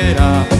espera